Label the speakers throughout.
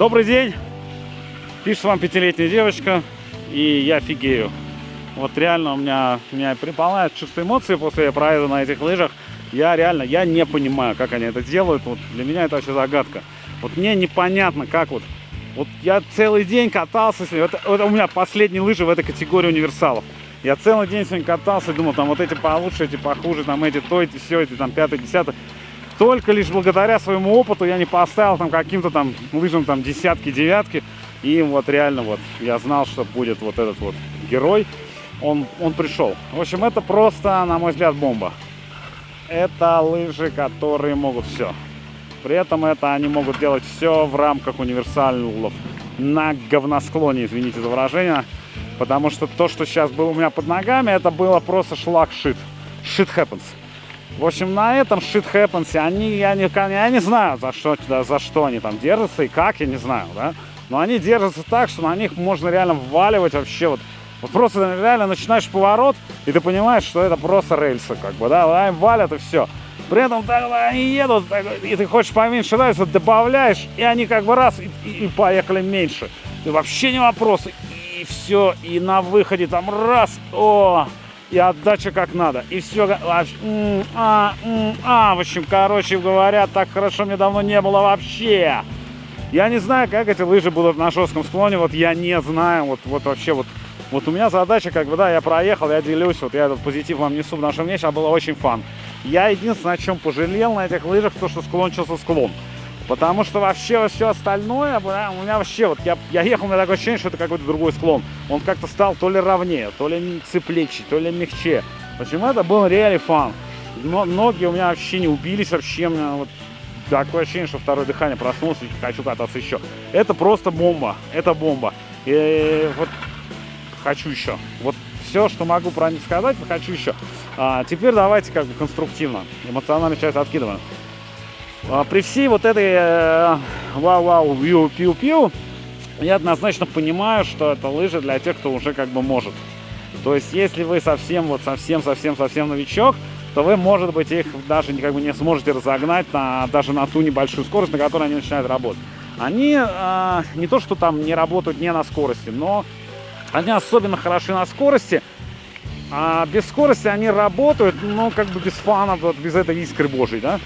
Speaker 1: Добрый день! Пишет вам пятилетняя девочка, и я фигею. Вот реально у меня, меня переполняет чувство эмоций после проезда на этих лыжах. Я реально, я не понимаю, как они это делают. Вот для меня это вообще загадка. Вот мне непонятно, как вот... Вот я целый день катался, это, это у меня последние лыжи в этой категории универсалов. Я целый день сегодня катался, думал, там вот эти получше, эти похуже, там эти то, эти все, эти там пятый, десятый. Только лишь благодаря своему опыту я не поставил там каким-то там лыжам там десятки, девятки. И вот реально вот я знал, что будет вот этот вот герой. Он, он пришел. В общем, это просто, на мой взгляд, бомба. Это лыжи, которые могут все. При этом это они могут делать все в рамках универсалов на говносклоне, извините за выражение. Потому что то, что сейчас было у меня под ногами, это было просто шлак-шит. Shit happens. В общем, на этом shit happens, они, я не, я не знаю, за что, да, за что они там держатся и как, я не знаю, да. Но они держатся так, что на них можно реально вваливать вообще вот. Вот просто реально начинаешь поворот, и ты понимаешь, что это просто рельсы, как бы, да, они валят и все. При этом так, они едут, так, и ты хочешь поменьше рельсов, добавляешь, и они как бы раз, и, и, и поехали меньше. И вообще не вопрос. И все, и на выходе там раз, о, и отдача как надо. И все, а, а, в общем, короче говоря, так хорошо мне давно не было вообще. Я не знаю, как эти лыжи будут на жестком склоне, вот я не знаю, вот, вот вообще вот. Вот у меня задача, как бы, да, я проехал, я делюсь, вот я этот позитив вам несу, потому что мне сейчас было очень фан. Я единственное, о чем пожалел на этих лыжах, то, что склончился склон. Потому что вообще все остальное, у меня вообще, вот я, я ехал, у меня такое ощущение, что это какой-то другой склон. Он как-то стал то ли ровнее, то ли цеплече, то ли мягче. Почему это был реально фан. Но ноги у меня вообще не убились, вообще у меня вот такое ощущение, что второе дыхание проснулся и хочу кататься еще. Это просто бомба, это бомба. И вот хочу еще. Вот все, что могу про них сказать, хочу еще. А, теперь давайте как бы конструктивно. Эмоциональную часть откидываем. А, при всей вот этой э, вау-вау, пиу-пиу-пиу, я однозначно понимаю, что это лыжи для тех, кто уже как бы может. То есть, если вы совсем, вот совсем-совсем-совсем новичок, то вы, может быть, их даже как бы не сможете разогнать на, даже на ту небольшую скорость, на которой они начинают работать. Они э, не то, что там не работают не на скорости, но они особенно хороши на скорости. А без скорости они работают, но как бы без фана, вот без этой искры божьей, да.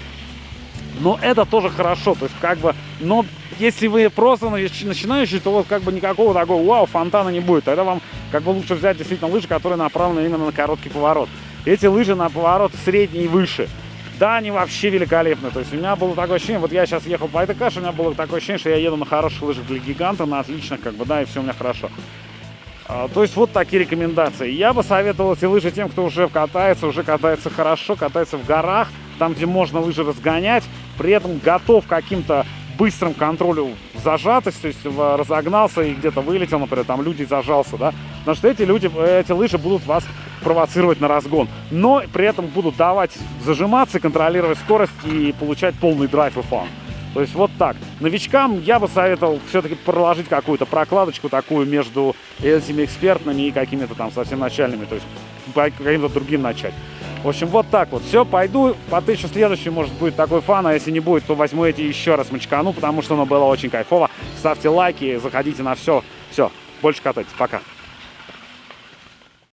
Speaker 1: Но это тоже хорошо, то есть как бы, но если вы просто начинающий, то вот как бы никакого такого вау, фонтана не будет. Тогда вам как бы лучше взять действительно лыжи, которые направлены именно на короткий поворот. Эти лыжи на поворот средний и выше. Да, они вообще великолепны. То есть у меня было такое ощущение, вот я сейчас ехал по этой каше, у меня было такое ощущение, что я еду на хороших лыжах для гиганта, на отличных, как бы, да, и все у меня хорошо. А, то есть вот такие рекомендации. Я бы советовал эти лыжи тем, кто уже катается, уже катается хорошо, катается в горах, там, где можно лыжи разгонять, при этом готов к каким-то быстрым контролю зажатость, то есть разогнался и где-то вылетел, например, там люди зажался, да, потому что эти люди, эти лыжи будут вас провоцировать на разгон, но при этом будут давать зажиматься, контролировать скорость и получать полный драйв и фан. То есть вот так. Новичкам я бы советовал все-таки проложить какую-то прокладочку такую между этими экспертными и какими-то там совсем начальными, то есть каким-то другим начать. В общем, вот так вот. Все, пойду, потычу следующий, может будет такой фан, а если не будет, то возьму эти еще раз мочкану, потому что оно было очень кайфово. Ставьте лайки, заходите на все. Все, больше катайтесь. Пока.